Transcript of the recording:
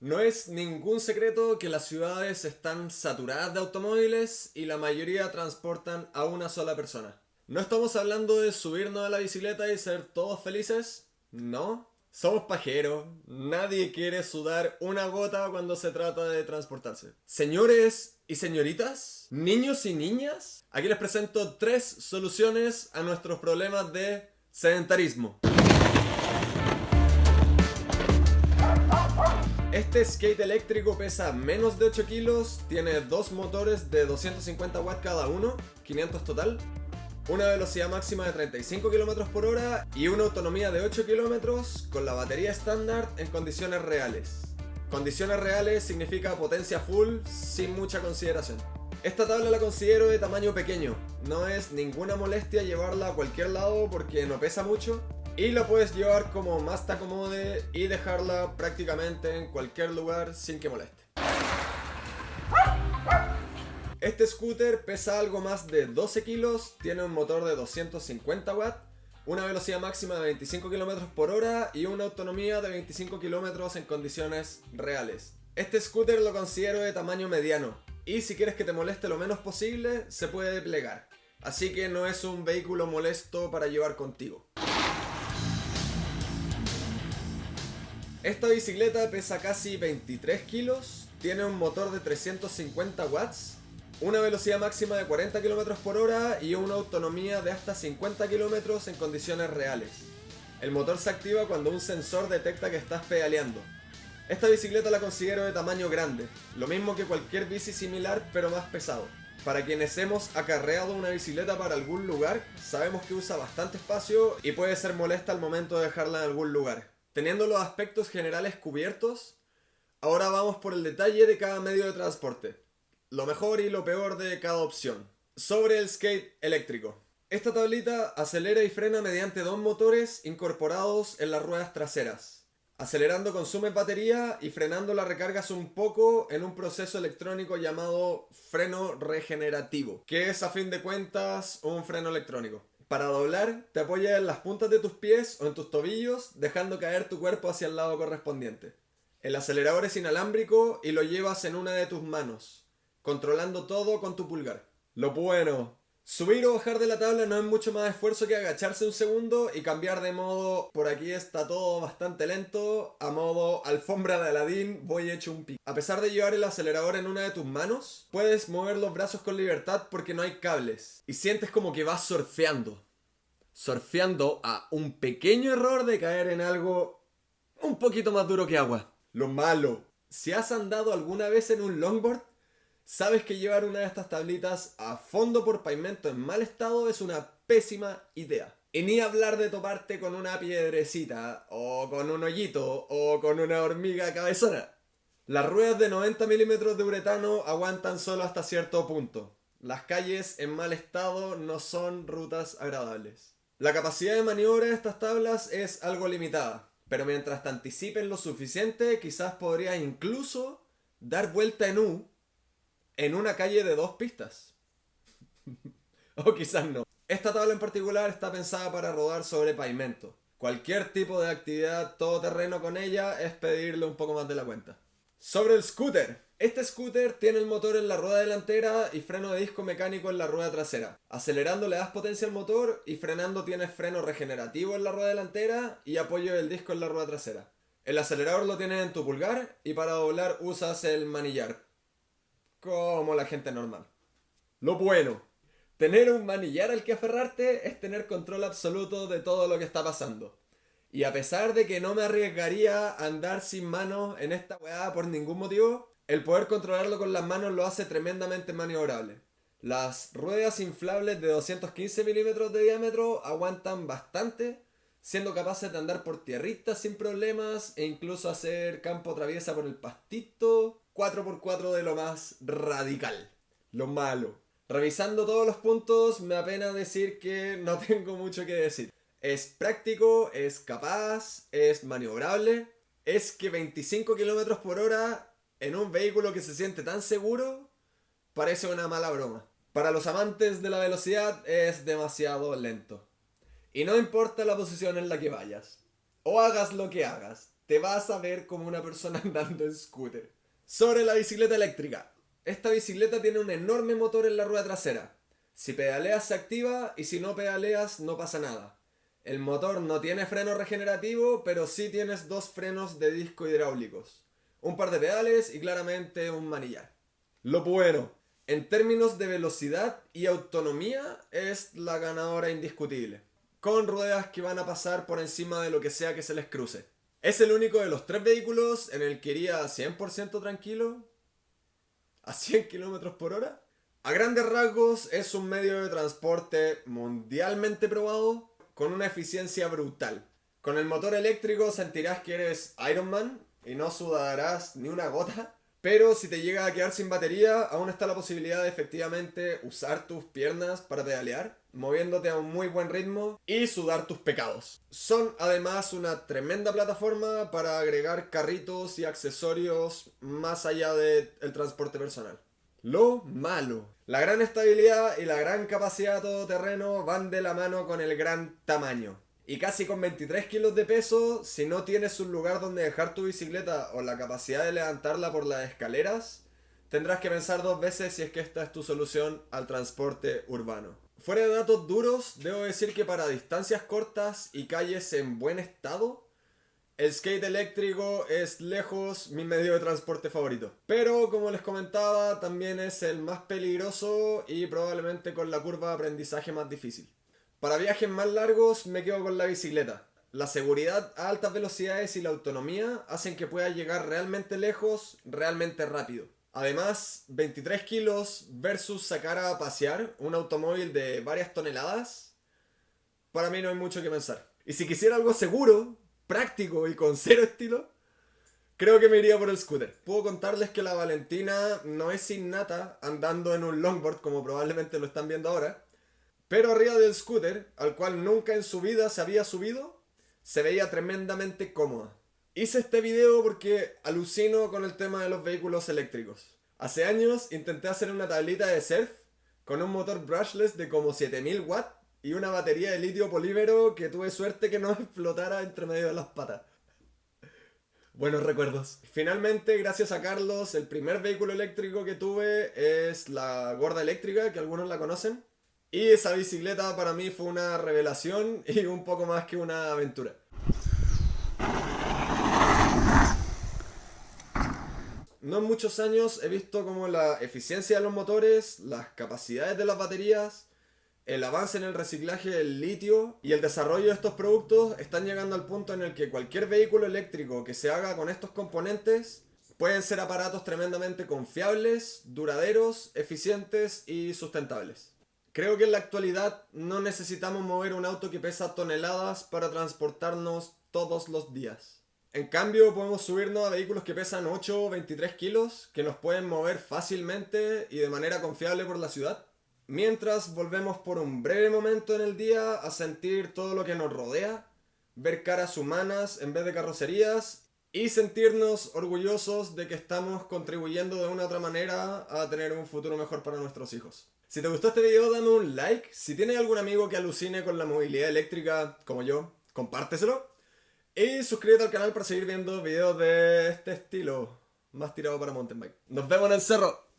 No es ningún secreto que las ciudades están saturadas de automóviles y la mayoría transportan a una sola persona. No estamos hablando de subirnos a la bicicleta y ser todos felices, no. Somos pajeros, nadie quiere sudar una gota cuando se trata de transportarse. Señores y señoritas, niños y niñas, aquí les presento tres soluciones a nuestros problemas de sedentarismo. Este skate eléctrico pesa menos de 8 kilos, tiene dos motores de 250 watts cada uno, 500 total, una velocidad máxima de 35 km por hora y una autonomía de 8 km con la batería estándar en condiciones reales. Condiciones reales significa potencia full sin mucha consideración. Esta tabla la considero de tamaño pequeño, no es ninguna molestia llevarla a cualquier lado porque no pesa mucho y la puedes llevar como más te acomode y dejarla prácticamente en cualquier lugar sin que moleste. Este scooter pesa algo más de 12 kilos, tiene un motor de 250 watts, una velocidad máxima de 25 km por hora y una autonomía de 25 km en condiciones reales. Este scooter lo considero de tamaño mediano y si quieres que te moleste lo menos posible, se puede plegar. Así que no es un vehículo molesto para llevar contigo. Esta bicicleta pesa casi 23 kilos, tiene un motor de 350 watts, una velocidad máxima de 40 km por hora y una autonomía de hasta 50 km en condiciones reales. El motor se activa cuando un sensor detecta que estás pedaleando. Esta bicicleta la considero de tamaño grande, lo mismo que cualquier bici similar pero más pesado. Para quienes hemos acarreado una bicicleta para algún lugar, sabemos que usa bastante espacio y puede ser molesta al momento de dejarla en algún lugar. Teniendo los aspectos generales cubiertos, ahora vamos por el detalle de cada medio de transporte. Lo mejor y lo peor de cada opción. Sobre el skate eléctrico. Esta tablita acelera y frena mediante dos motores incorporados en las ruedas traseras. Acelerando consume batería y frenando la recargas un poco en un proceso electrónico llamado freno regenerativo, que es a fin de cuentas un freno electrónico. Para doblar, te apoyas en las puntas de tus pies o en tus tobillos, dejando caer tu cuerpo hacia el lado correspondiente. El acelerador es inalámbrico y lo llevas en una de tus manos, controlando todo con tu pulgar. Lo bueno, Subir o bajar de la tabla no es mucho más esfuerzo que agacharse un segundo y cambiar de modo, por aquí está todo bastante lento, a modo alfombra de Aladín, voy hecho un pico. A pesar de llevar el acelerador en una de tus manos, puedes mover los brazos con libertad porque no hay cables. Y sientes como que vas surfeando. Surfeando a un pequeño error de caer en algo un poquito más duro que agua. Lo malo, si has andado alguna vez en un longboard, Sabes que llevar una de estas tablitas a fondo por pavimento en mal estado es una pésima idea. Y ni hablar de toparte con una piedrecita, o con un hoyito, o con una hormiga cabezona. Las ruedas de 90 milímetros de uretano aguantan solo hasta cierto punto. Las calles en mal estado no son rutas agradables. La capacidad de maniobra de estas tablas es algo limitada, pero mientras te anticipen lo suficiente, quizás podrías incluso dar vuelta en U en una calle de dos pistas. o quizás no. Esta tabla en particular está pensada para rodar sobre pavimento. Cualquier tipo de actividad todoterreno con ella es pedirle un poco más de la cuenta. Sobre el scooter. Este scooter tiene el motor en la rueda delantera y freno de disco mecánico en la rueda trasera. Acelerando le das potencia al motor y frenando tienes freno regenerativo en la rueda delantera y apoyo del disco en la rueda trasera. El acelerador lo tienes en tu pulgar y para doblar usas el manillar como la gente normal. Lo bueno, tener un manillar al que aferrarte es tener control absoluto de todo lo que está pasando. Y a pesar de que no me arriesgaría a andar sin manos en esta weá por ningún motivo, el poder controlarlo con las manos lo hace tremendamente maniobrable. Las ruedas inflables de 215 milímetros de diámetro aguantan bastante, siendo capaces de andar por tierritas sin problemas e incluso hacer campo traviesa por el pastito 4x4 de lo más radical. Lo malo. Revisando todos los puntos, me apena decir que no tengo mucho que decir. Es práctico, es capaz, es maniobrable. Es que 25 km por hora en un vehículo que se siente tan seguro parece una mala broma. Para los amantes de la velocidad es demasiado lento. Y no importa la posición en la que vayas. O hagas lo que hagas te vas a ver como una persona andando en scooter. Sobre la bicicleta eléctrica. Esta bicicleta tiene un enorme motor en la rueda trasera. Si pedaleas se activa y si no pedaleas no pasa nada. El motor no tiene freno regenerativo, pero sí tienes dos frenos de disco hidráulicos. Un par de pedales y claramente un manillar. Lo bueno, en términos de velocidad y autonomía es la ganadora indiscutible. Con ruedas que van a pasar por encima de lo que sea que se les cruce. Es el único de los tres vehículos en el que iría 100% tranquilo. A 100 km por hora. A grandes rasgos es un medio de transporte mundialmente probado con una eficiencia brutal. Con el motor eléctrico sentirás que eres Iron Man y no sudarás ni una gota. Pero si te llega a quedar sin batería, aún está la posibilidad de efectivamente usar tus piernas para pedalear, moviéndote a un muy buen ritmo y sudar tus pecados. Son además una tremenda plataforma para agregar carritos y accesorios más allá del transporte personal. Lo malo. La gran estabilidad y la gran capacidad todoterreno van de la mano con el gran tamaño. Y casi con 23 kilos de peso, si no tienes un lugar donde dejar tu bicicleta o la capacidad de levantarla por las escaleras, tendrás que pensar dos veces si es que esta es tu solución al transporte urbano. Fuera de datos duros, debo decir que para distancias cortas y calles en buen estado, el skate eléctrico es lejos mi medio de transporte favorito. Pero como les comentaba, también es el más peligroso y probablemente con la curva de aprendizaje más difícil. Para viajes más largos me quedo con la bicicleta. La seguridad a altas velocidades y la autonomía hacen que pueda llegar realmente lejos, realmente rápido. Además, 23 kilos versus sacar a pasear un automóvil de varias toneladas, para mí no hay mucho que pensar. Y si quisiera algo seguro, práctico y con cero estilo, creo que me iría por el scooter. Puedo contarles que la Valentina no es innata andando en un longboard como probablemente lo están viendo ahora, pero arriba del scooter, al cual nunca en su vida se había subido, se veía tremendamente cómoda. Hice este video porque alucino con el tema de los vehículos eléctricos. Hace años intenté hacer una tablita de surf con un motor brushless de como 7000 watts y una batería de litio polímero que tuve suerte que no explotara entre medio de las patas. Buenos recuerdos. Finalmente, gracias a Carlos, el primer vehículo eléctrico que tuve es la gorda eléctrica, que algunos la conocen. Y esa bicicleta para mí fue una revelación y un poco más que una aventura. No en muchos años he visto como la eficiencia de los motores, las capacidades de las baterías, el avance en el reciclaje del litio y el desarrollo de estos productos están llegando al punto en el que cualquier vehículo eléctrico que se haga con estos componentes pueden ser aparatos tremendamente confiables, duraderos, eficientes y sustentables. Creo que en la actualidad no necesitamos mover un auto que pesa toneladas para transportarnos todos los días. En cambio, podemos subirnos a vehículos que pesan 8 o 23 kilos, que nos pueden mover fácilmente y de manera confiable por la ciudad, mientras volvemos por un breve momento en el día a sentir todo lo que nos rodea, ver caras humanas en vez de carrocerías y sentirnos orgullosos de que estamos contribuyendo de una u otra manera a tener un futuro mejor para nuestros hijos. Si te gustó este video dame un like, si tienes algún amigo que alucine con la movilidad eléctrica como yo, compárteselo. Y suscríbete al canal para seguir viendo videos de este estilo, más tirado para mountain bike. Nos vemos en el cerro.